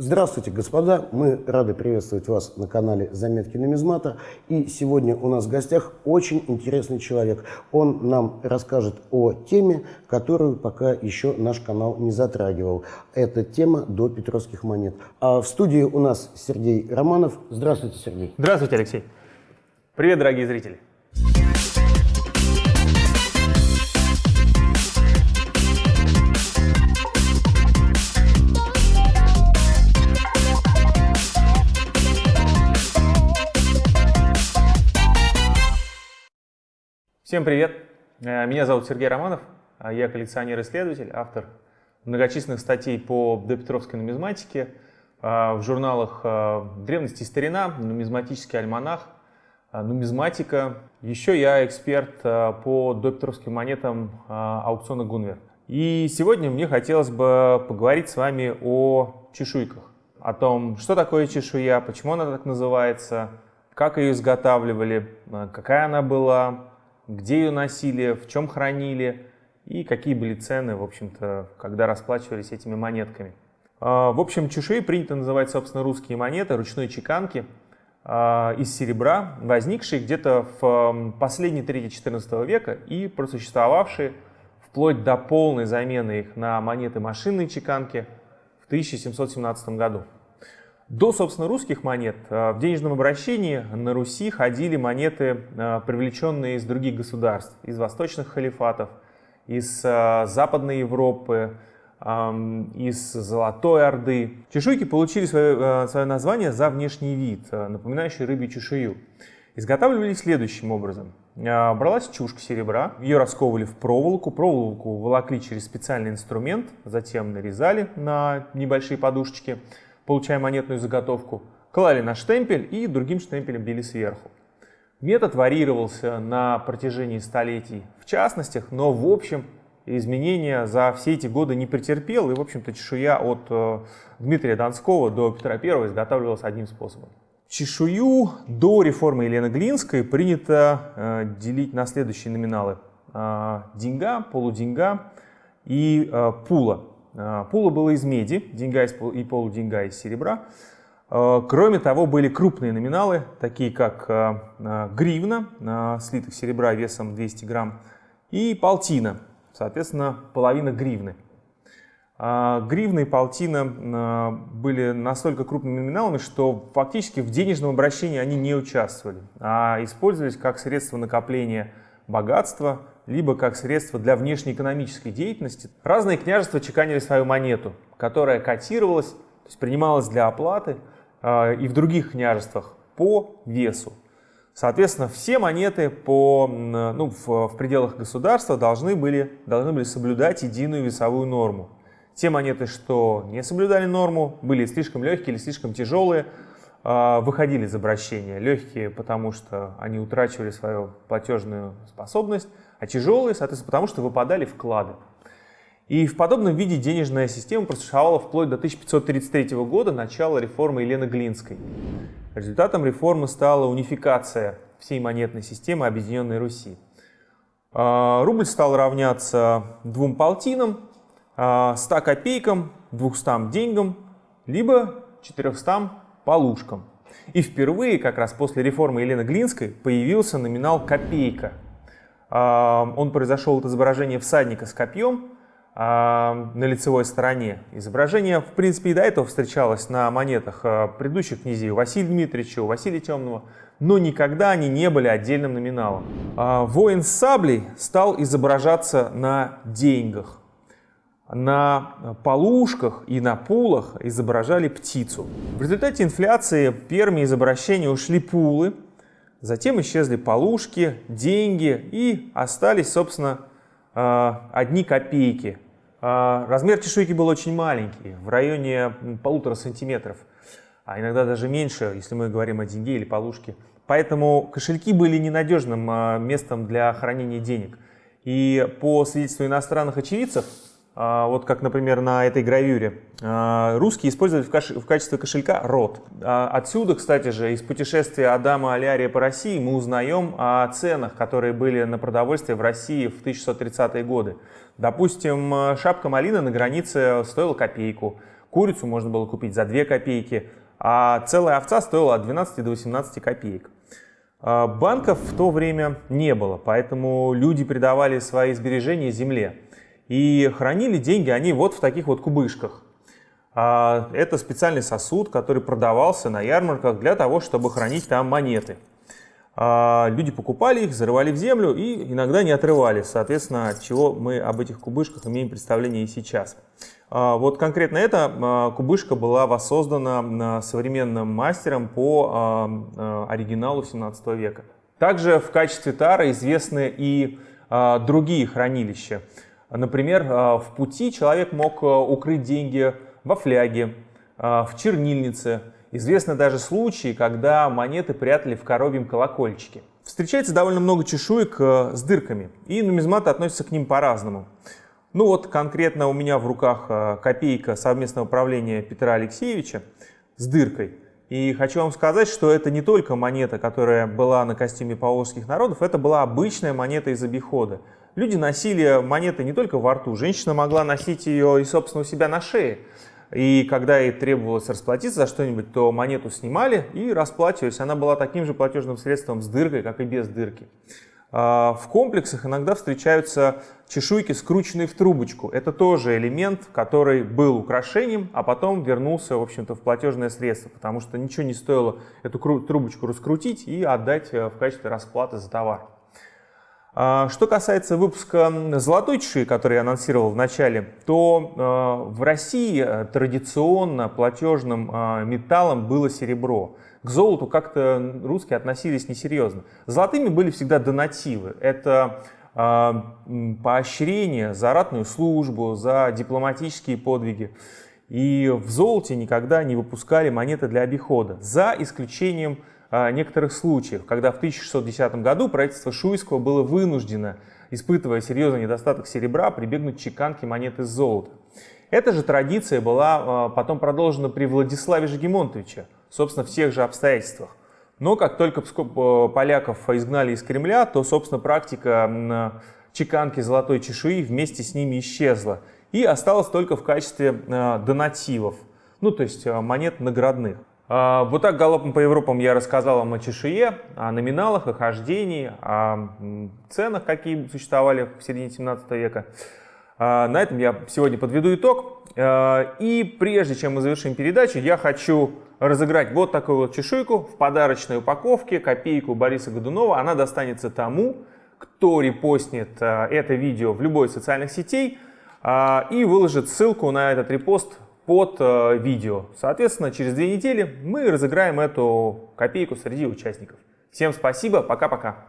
Здравствуйте, господа! Мы рады приветствовать вас на канале Заметки нумизмата. И сегодня у нас в гостях очень интересный человек. Он нам расскажет о теме, которую пока еще наш канал не затрагивал. Это тема до петровских монет. А в студии у нас Сергей Романов. Здравствуйте, Сергей. Здравствуйте, Алексей. Привет, дорогие зрители. Всем привет! Э, меня зовут Сергей Романов, а я коллекционер-исследователь, автор многочисленных статей по допетровской нумизматике э, в журналах э, «Древности и старина», «Нумизматический альманах», «Нумизматика». Еще я эксперт по допетровским монетам аукциона Гунвер. И сегодня мне хотелось бы поговорить с вами о чешуйках, о том, что такое чешуя, почему она так называется, как ее изготавливали, какая она была, где ее носили, в чем хранили и какие были цены, в общем-то, когда расплачивались этими монетками. А, в общем, чешуи принято называть, собственно, русские монеты ручной чеканки а, из серебра, возникшие где-то в последней трети XIV века и просуществовавшие вплоть до полной замены их на монеты машинной чеканки в 1717 году. До, собственно, русских монет э, в денежном обращении на Руси ходили монеты, э, привлеченные из других государств, из восточных халифатов, из э, Западной Европы, из Золотой Орды. Чешуйки получили свое, свое название за внешний вид, напоминающий рыбью чешую. Изготавливались следующим образом. Бралась чушка серебра, ее расковывали в проволоку, проволоку волокли через специальный инструмент, затем нарезали на небольшие подушечки, получая монетную заготовку, клали на штемпель и другим штемпелем били сверху. Метод варьировался на протяжении столетий в частностях, но в общем изменения за все эти годы не претерпел, и в общем-то чешуя от э, Дмитрия Донского до Петра I изготавливалась одним способом. Чешую до реформы Елены Глинской принято э, делить на следующие номиналы. Э, деньга, полуденьга и э, пула. А, пула было из меди, деньга и полуденьга из серебра. А, кроме того, были крупные номиналы, такие как а, гривна, слитых серебра весом 200 грамм, и полтина, соответственно, половина гривны. Гривны и полтина были настолько крупными номиналами, что фактически в денежном обращении они не участвовали, а использовались как средство накопления богатства, либо как средство для внешнеэкономической деятельности. Разные княжества чеканили свою монету, которая котировалась, то есть принималась для оплаты э, и в других княжествах по весу. Соответственно, все монеты по, ну, в, в пределах государства должны были, должны были соблюдать единую весовую норму. Те монеты, что не соблюдали норму, были слишком легкие или слишком тяжелые, э, выходили из обращения. Легкие, потому что они утрачивали свою платежную способность, а тяжелые, соответственно, потому что выпадали вклады. И в подобном виде денежная система просуществовала вплоть до 1533 года, начала реформы Елены Глинской. Результатом реформы стала унификация всей монетной системы Объединенной Руси. А, рубль стал равняться двум полтинам, 100 а, копейкам, 200 деньгам, либо 400 полушкам. И впервые, как раз после реформы Елены Глинской, появился номинал копейка – он произошел от изображения всадника с копьем на лицевой стороне. Изображение, в принципе, и до этого встречалось на монетах а, предыдущих князей Василия Дмитриевича, Василия Темного, но никогда они не были отдельным номиналом. А, воин с саблей стал изображаться на деньгах. На полушках и на пулах изображали птицу. В результате инфляции первыми из обращения ушли пулы, Затем исчезли полушки, деньги и остались, собственно, а, одни копейки. А, размер чешуйки был очень маленький, в районе полутора сантиметров, а иногда даже меньше, если мы говорим о деньге или полушке. Поэтому кошельки были ненадежным а, местом для хранения денег. И по свидетельству иностранных очевидцев, вот как, например, на этой гравюре, а, русские использовали в качестве кошелька рот. А, отсюда, кстати же, из путешествия Адама Алярия по России мы узнаем о ценах, которые были на продовольствие в России в 1630-е годы. Допустим, шапка малины на границе стоила копейку, Курицу можно было купить за 2 копейки, а целая овца стоила от 12 до 18 копеек. А, банков в то время не было, поэтому люди придавали свои сбережения земле. И хранили деньги они вот в таких вот кубышках. А, это специальный сосуд, который продавался на ярмарках для того, чтобы хранить там монеты. А, люди покупали их, зарывали в землю и иногда не отрывали. Соответственно, от чего мы об этих кубышках имеем представление и сейчас. А, вот конкретно эта кубышка была воссоздана современным мастером по оригиналу 17 века. Также в качестве тара известны и другие хранилища. Например, в пути человек мог укрыть деньги во фляге, а, в чернильнице. Известны даже случаи, когда монеты прятали в коровьем колокольчике. Встречается довольно много чешуек с дырками, и нумизматы относятся к ним по-разному. Ну вот конкретно у меня в руках копейка совместного управления Петра Алексеевича с дыркой. И хочу вам сказать, что это не только монета, которая была на костюме поволжских народов, это была обычная монета из обихода. Люди носили монеты не только во рту, женщина могла носить ее и, собственно, у себя на шее. И когда ей требовалось расплатиться за что-нибудь, то монету снимали и расплачивались. Она была таким же платежным средством с дыркой, как и без дырки. А, в комплексах иногда встречаются чешуйки, скрученные в трубочку. Это тоже элемент, который был украшением, а потом вернулся, в общем-то, в платежное средство, потому что ничего не стоило эту трубочку раскрутить и отдать э, в качестве расплаты за товар. А, что касается выпуска золотой чеши, который я анонсировал в начале, то а, в России э, традиционно платежным а, металлом было серебро. К золоту как-то русские относились несерьезно. Золотыми были всегда донативы. Это поощрение за ратную службу, за дипломатические подвиги. И в золоте никогда не выпускали монеты для обихода, за исключением некоторых случаев, когда в 1610 году правительство Шуйского было вынуждено, испытывая серьезный недостаток серебра, прибегнуть к чеканке монет из золота. Эта же традиция была а, потом продолжена при Владиславе Жегемонтовиче, собственно, в тех же обстоятельствах. Но как только поляков изгнали из Кремля, то, собственно, практика чеканки золотой чешуи вместе с ними исчезла и осталась только в качестве донативов, ну то есть монет наградных. А, вот так галопом по Европам я рассказал вам о чешуе, о номиналах, о хождении, о ценах, какие существовали в середине 17 века. А, на этом я сегодня подведу итог. А, и прежде чем мы завершим передачу, я хочу разыграть вот такую вот чешуйку в подарочной упаковке, копейку Бориса Годунова. Она достанется тому, кто репостнет это видео в любой из социальных сетей и выложит ссылку на этот репост под э, видео. Соответственно, через две недели мы разыграем эту копейку среди участников. Всем спасибо, пока-пока.